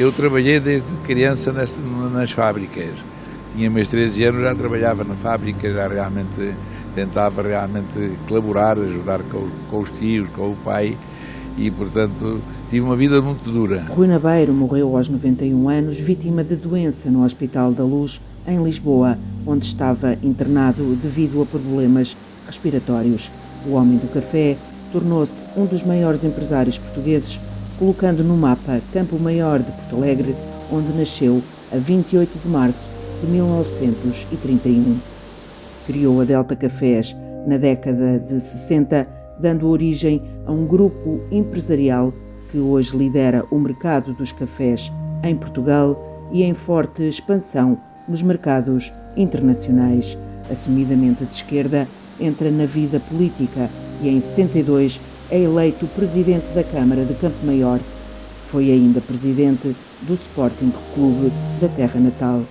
Eu trabalhei desde criança nas, nas fábricas. Tinha meus 13 anos, já trabalhava na fábrica, já realmente tentava realmente colaborar, ajudar com, com os tios, com o pai e, portanto, tive uma vida muito dura. Rui Nabeiro morreu aos 91 anos, vítima de doença no Hospital da Luz, em Lisboa, onde estava internado devido a problemas respiratórios. O homem do café tornou-se um dos maiores empresários portugueses, colocando no mapa Campo Maior de Porto Alegre, onde nasceu a 28 de março de 1931. Criou a Delta Cafés na década de 60, dando origem a um grupo empresarial que hoje lidera o mercado dos cafés em Portugal e em forte expansão nos mercados internacionais. Assumidamente de esquerda, entra na vida política e em 72 é eleito presidente da Câmara de Campo Maior. Foi ainda presidente do Sporting Clube da terra natal.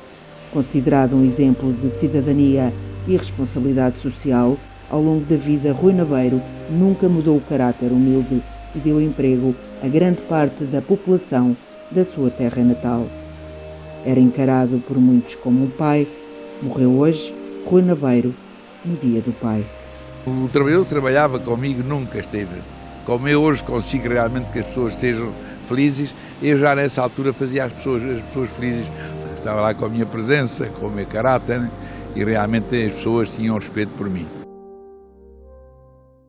Considerado um exemplo de cidadania e responsabilidade social, ao longo da vida, Rui Naveiro nunca mudou o caráter humilde e deu emprego a grande parte da população da sua terra natal. Era encarado por muitos como um pai. Morreu hoje Rui Naveiro, no dia do pai. O trabalhador que trabalhava comigo nunca esteve. Como eu hoje consigo realmente que as pessoas estejam felizes, eu já nessa altura fazia as pessoas, as pessoas felizes. Estava lá com a minha presença, com o meu caráter e realmente as pessoas tinham respeito por mim.